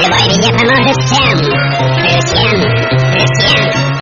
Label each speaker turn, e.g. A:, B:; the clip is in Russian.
A: Любой везде поможет всем